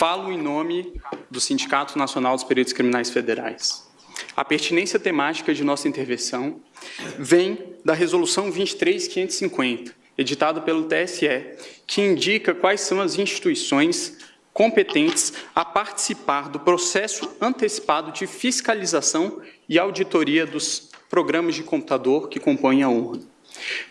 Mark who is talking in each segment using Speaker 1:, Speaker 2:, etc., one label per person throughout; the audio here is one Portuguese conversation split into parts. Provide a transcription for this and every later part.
Speaker 1: Falo em nome do Sindicato Nacional dos Peritos Criminais Federais. A pertinência temática de nossa intervenção vem da Resolução 23550, editada pelo TSE, que indica quais são as instituições competentes a participar do processo antecipado de fiscalização e auditoria dos programas de computador que compõem a urna.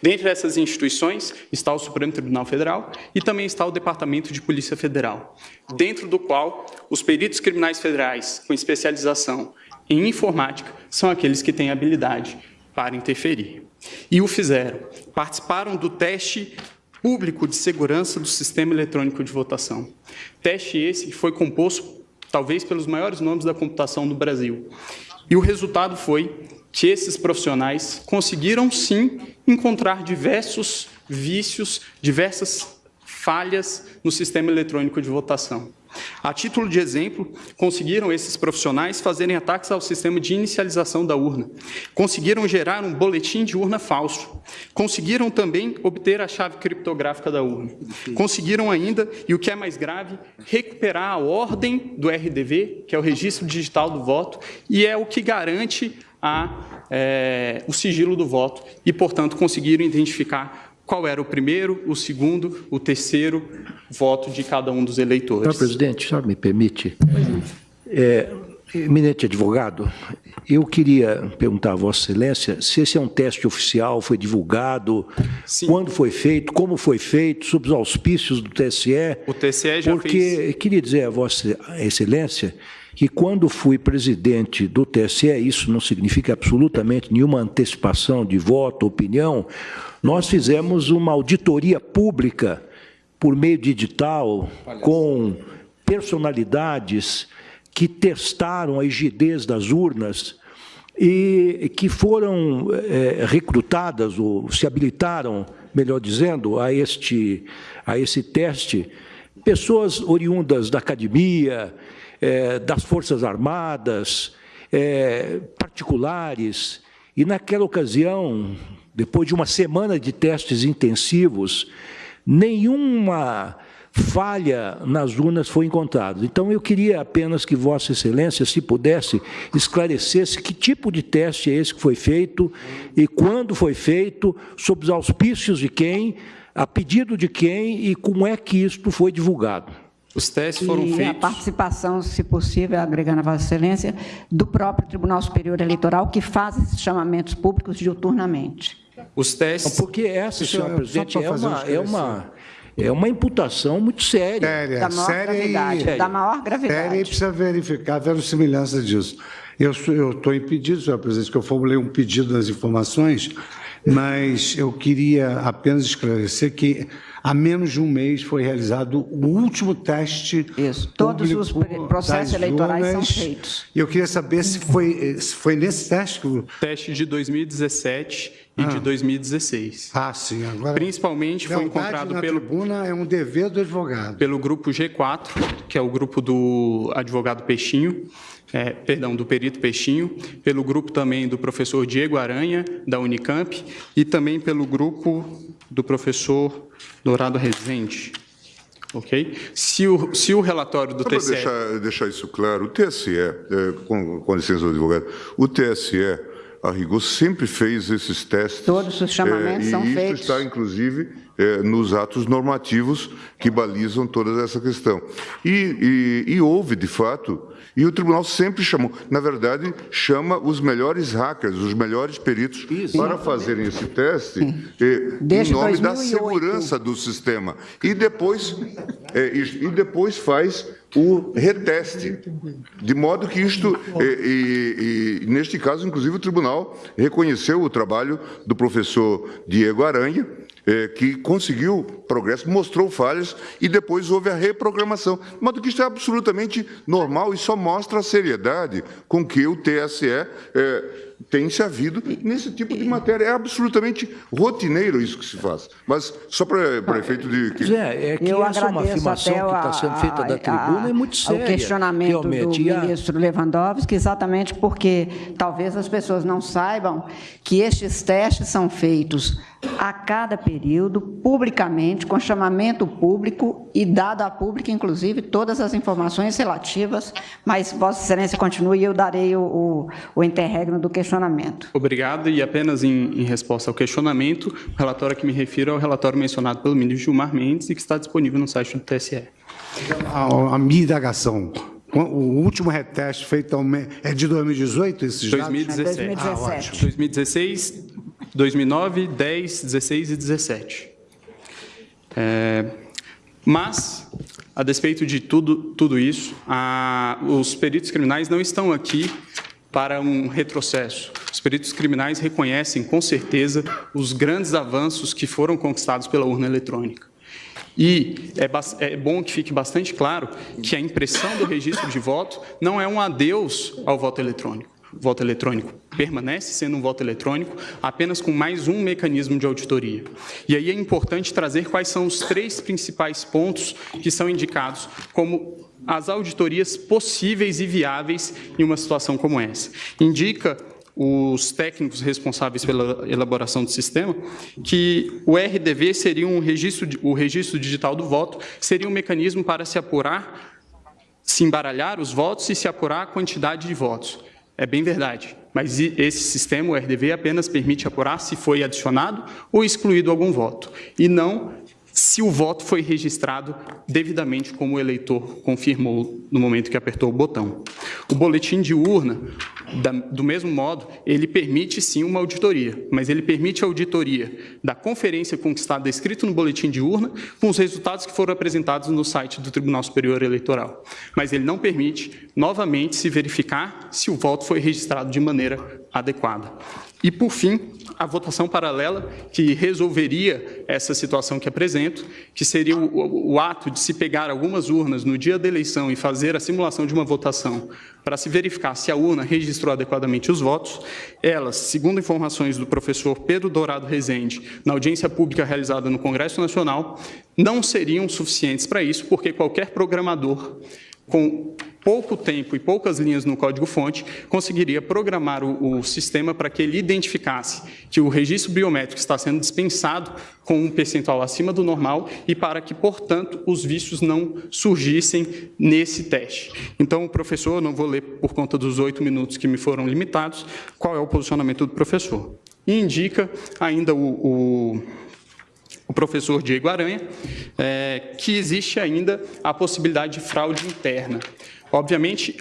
Speaker 1: Dentre essas instituições está o Supremo Tribunal Federal e também está o Departamento de Polícia Federal, dentro do qual os peritos criminais federais com especialização em informática são aqueles que têm habilidade para interferir. E o fizeram. Participaram do teste público de segurança do sistema eletrônico de votação. Teste esse que foi composto, talvez, pelos maiores nomes da computação do Brasil. E o resultado foi que esses profissionais conseguiram, sim, encontrar diversos vícios, diversas falhas no sistema eletrônico de votação. A título de exemplo, conseguiram esses profissionais fazerem ataques ao sistema de inicialização da urna. Conseguiram gerar um boletim de urna falso. Conseguiram também obter a chave criptográfica da urna. Conseguiram ainda, e o que é mais grave, recuperar a ordem do RDV, que é o Registro Digital do Voto, e é o que garante a, é, o sigilo do voto e, portanto, conseguiram identificar qual era o primeiro, o segundo, o terceiro voto de cada um dos eleitores.
Speaker 2: Senhor presidente, o senhor me permite? É, eminente advogado, eu queria perguntar a Vossa Excelência se esse é um teste oficial, foi divulgado, Sim. quando foi feito, como foi feito, sob os auspícios do TSE.
Speaker 1: O TSE já
Speaker 2: porque,
Speaker 1: fez.
Speaker 2: Porque, queria dizer a Vossa Excelência que quando fui presidente do TSE, isso não significa absolutamente nenhuma antecipação de voto, opinião, nós fizemos uma auditoria pública por meio digital com personalidades que testaram a rigidez das urnas e que foram é, recrutadas ou se habilitaram, melhor dizendo, a este, a esse teste, pessoas oriundas da academia, é, das Forças Armadas, é, particulares. E naquela ocasião, depois de uma semana de testes intensivos, nenhuma falha nas urnas foi encontrada. Então, eu queria apenas que Vossa Excelência, se pudesse, esclarecesse que tipo de teste é esse que foi feito e quando foi feito, sob os auspícios de quem, a pedido de quem e como é que isto foi divulgado.
Speaker 1: Os testes foram
Speaker 3: e
Speaker 1: feitos...
Speaker 3: a participação, se possível, agregando a Vossa Excelência, do próprio Tribunal Superior Eleitoral, que faz esses chamamentos públicos diuturnamente.
Speaker 1: Os testes...
Speaker 2: Porque essa, senhor presidente, é uma, é, uma, é uma imputação muito séria.
Speaker 4: Séria,
Speaker 3: da maior
Speaker 4: séria
Speaker 3: gravidade.
Speaker 4: E,
Speaker 3: da maior gravidade.
Speaker 4: Séria e precisa verificar a verossimilhança disso. Eu estou impedido, senhor presidente, que eu formulei um pedido nas informações, mas eu queria apenas esclarecer que há menos de um mês foi realizado o último teste.
Speaker 3: Isso, todos os processos eleitorais urnas. são feitos.
Speaker 4: E eu queria saber se foi, se foi nesse teste que o...
Speaker 1: Teste de 2017 e ah. de 2016.
Speaker 4: Ah, sim. Agora,
Speaker 1: Principalmente foi encontrado
Speaker 4: na
Speaker 1: pelo...
Speaker 4: tribuna é um dever do advogado.
Speaker 1: Pelo grupo G4, que é o grupo do advogado Peixinho, é, perdão, do perito Peixinho, pelo grupo também do professor Diego Aranha, da Unicamp, e também pelo grupo do professor Dourado Rezende. Ok? Se o, se o relatório do Só TSE...
Speaker 5: Deixar, deixar isso claro, o TSE, é, com, com licença do advogado, o TSE, a rigor, sempre fez esses testes.
Speaker 3: Todos os chamamentos é, são
Speaker 5: feitos.
Speaker 3: E
Speaker 5: isso está, inclusive, é, nos atos normativos que balizam toda essa questão. E, e, e houve, de fato, e o tribunal sempre chamou, na verdade, chama os melhores hackers, os melhores peritos Isso. para fazerem esse teste eh, em nome 2008. da segurança do sistema. E depois, eh, e, e depois faz o reteste, de modo que isto, e, e, e, neste caso, inclusive, o tribunal reconheceu o trabalho do professor Diego Aranha, é, que conseguiu progresso, mostrou falhas e depois houve a reprogramação. De modo que isso é absolutamente normal e só mostra a seriedade com que o TSE é, tem-se havido nesse tipo de matéria. É absolutamente rotineiro isso que se faz. Mas só para efeito de... Que...
Speaker 2: Zé, é que
Speaker 3: Eu
Speaker 2: essa é uma afirmação que está sendo feita da tribuna é muito séria.
Speaker 3: O questionamento
Speaker 2: realmente.
Speaker 3: do
Speaker 2: a-
Speaker 3: ministro Lewandowski, exatamente porque talvez as pessoas não saibam que estes testes são feitos a cada período, publicamente, com chamamento público e dado a público, inclusive, todas as informações relativas, mas Vossa Excelência continue e eu darei o, o, o interregno do questionamento.
Speaker 1: Obrigado. E apenas em, em resposta ao questionamento, o relatório a que me refiro é o relatório mencionado pelo ministro Gilmar Mendes e que está disponível no site do TSE.
Speaker 4: A, a minha indagação, o último reteste feito ao me- é de 2018, esses dados?
Speaker 1: 2017.
Speaker 3: 2017.
Speaker 1: 2016, 2009, 10, 16 e 17. É, mas, a despeito de tudo, tudo isso, a- os peritos criminais não estão aqui para um retrocesso. Os peritos criminais reconhecem, com certeza, os grandes avanços que foram conquistados pela urna eletrônica. E é, é bom que fique bastante claro que a impressão do registro de voto não é um adeus ao voto eletrônico. O voto eletrônico permanece sendo um voto eletrônico, apenas com mais um mecanismo de auditoria. E aí é importante trazer quais são os três principais pontos que são indicados como as auditorias possíveis e viáveis em uma situação como essa. Indica os técnicos responsáveis pela elaboração do sistema, que o RDV seria um registro, o registro digital do voto, seria um mecanismo para se apurar, se embaralhar os votos e se apurar a quantidade de votos. É bem verdade, mas esse sistema, o RDV, apenas permite apurar se foi adicionado ou excluído algum voto, e não se o voto foi registrado devidamente como o eleitor confirmou no momento que apertou o botão. O boletim de urna, da- do mesmo modo, ele permite sim uma auditoria, mas ele permite a auditoria da conferência conquistada escrito no boletim de urna com os resultados que foram apresentados no site do Tribunal Superior Eleitoral. Mas ele não permite, novamente, se verificar se o voto foi registrado de maneira adequada. E, por fim, a votação paralela, que resolveria essa situação que apresento, que seria o, o- o ato de se pegar algumas urnas no dia da eleição e fazer a simulação de uma votação para se verificar se a urna registrou adequadamente os votos. Elas, segundo informações do professor Pedro Dourado Rezende, na audiência pública realizada no Congresso Nacional, não seriam suficientes para isso, porque qualquer programador com pouco tempo e poucas linhas no código-fonte, conseguiria programar o, o sistema para que ele identificasse que o registro biométrico está sendo dispensado com um percentual acima do normal e para que, portanto, os vícios não surgissem nesse teste. Então, o professor, não vou ler por conta dos oito minutos que me foram limitados, qual é o posicionamento do professor. E indica ainda o- o o professor Diego Aranha, é, que existe ainda a possibilidade de fraude interna. Obviamente,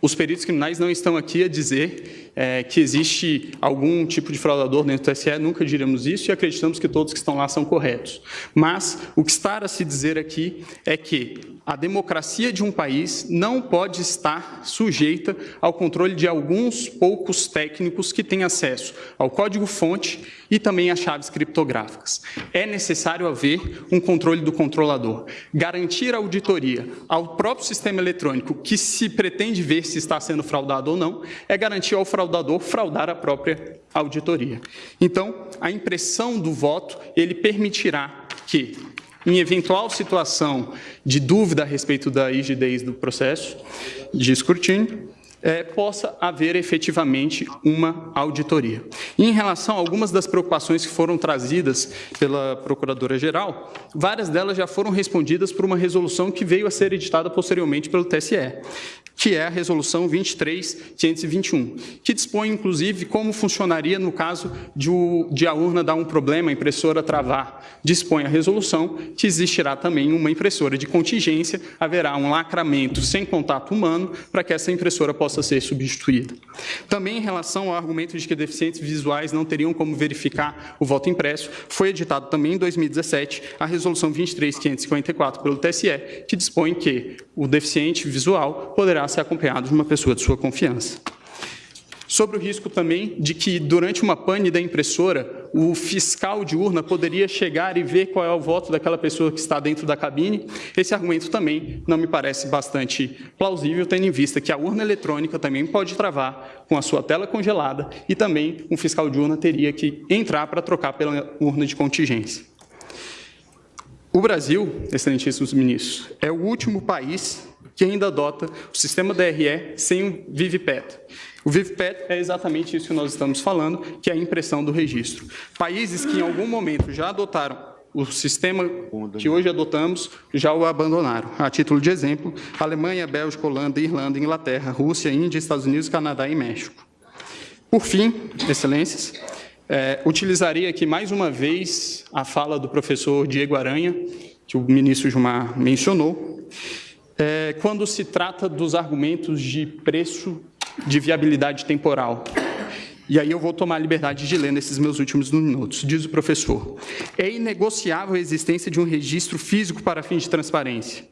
Speaker 1: os peritos criminais não estão aqui a dizer é, que existe algum tipo de fraudador dentro do TSE, nunca diremos isso e acreditamos que todos que estão lá são corretos. Mas o que está a se dizer aqui é que a democracia de um país não pode estar sujeita ao controle de alguns poucos técnicos que têm acesso ao código-fonte e também às chaves criptográficas. É necessário haver um controle do controlador. Garantir a auditoria ao próprio sistema eletrônico que se pretende ver se está sendo fraudado ou não, é garantir ao fraudador fraudar a própria auditoria. Então, a impressão do voto, ele permitirá que em eventual situação de dúvida a respeito da rigidez do processo de escrutínio, eh, possa haver efetivamente uma auditoria. E em relação a algumas das preocupações que foram trazidas pela Procuradora-Geral, várias delas já foram respondidas por uma resolução que veio a ser editada posteriormente pelo TSE, que é a Resolução 23.521, que dispõe, inclusive, como funcionaria no caso de, o- de a urna dar um problema, a impressora travar. Dispõe a resolução que existirá também uma impressora de contingência, haverá um lacramento sem contato humano para que essa impressora possa ser substituída. Também em relação ao argumento de que deficientes visuais não teriam como verificar o voto impresso, foi editado também em 2017 a Resolução 23.554 pelo TSE, que dispõe que o deficiente visual poderá ser acompanhado de uma pessoa de sua confiança. Sobre o risco também de que, durante uma pane da impressora, o fiscal de urna poderia chegar e ver qual é o voto daquela pessoa que está dentro da cabine. Esse argumento também não me parece bastante plausível, tendo em vista que a urna eletrônica também pode travar com a sua tela congelada e também um fiscal de urna teria que entrar para trocar pela urna de contingência. O Brasil, excelentíssimos ministros, é o último país que ainda adota o sistema DRE sem o VivPet. O VivPet é exatamente isso que nós estamos falando, que é a impressão do registro. Países que em algum momento já adotaram o sistema que hoje adotamos, já o abandonaram. A título de exemplo, Alemanha, Bélgica, Holanda, Irlanda, Inglaterra, Rússia, Índia, Estados Unidos, Canadá e México. Por fim, excelências, é, utilizaria aqui mais uma vez a fala do professor Diego Aranha, que o ministro Gilmar mencionou, é, quando se trata dos argumentos de preço de viabilidade temporal. E aí eu vou tomar a liberdade de ler nesses meus últimos minutos. Diz o professor, é inegociável a existência de um registro físico para fins de transparência.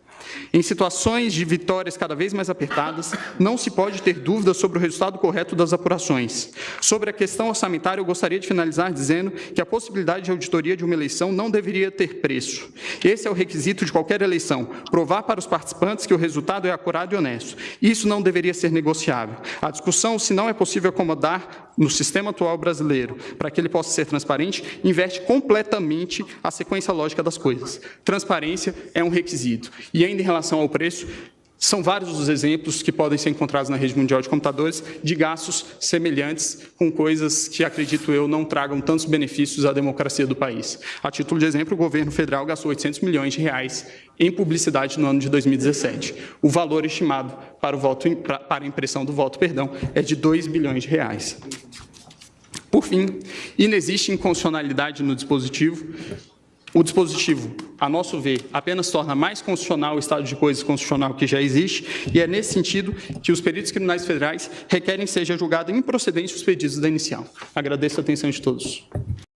Speaker 1: Em situações de vitórias cada vez mais apertadas, não se pode ter dúvida sobre o resultado correto das apurações. Sobre a questão orçamentária, eu gostaria de finalizar dizendo que a possibilidade de auditoria de uma eleição não deveria ter preço. Esse é o requisito de qualquer eleição, provar para os participantes que o resultado é acurado e honesto. Isso não deveria ser negociável. A discussão, se não é possível acomodar no sistema atual brasileiro, para que ele possa ser transparente, inverte completamente a sequência lógica das coisas. Transparência é um requisito. E ainda em relação ao preço, são vários os exemplos que podem ser encontrados na rede mundial de computadores de gastos semelhantes com coisas que, acredito eu, não tragam tantos benefícios à democracia do país. A título de exemplo, o governo federal gastou 800 milhões de reais em publicidade no ano de 2017. O valor estimado para, o voto, para a impressão do voto perdão, é de 2 bilhões de reais. Por fim, inexiste inconstitucionalidade no dispositivo, o dispositivo, a nosso ver, apenas torna mais constitucional o estado de coisas constitucional que já existe, e é nesse sentido que os peritos criminais federais requerem seja julgado improcedente os pedidos da inicial. Agradeço a atenção de todos.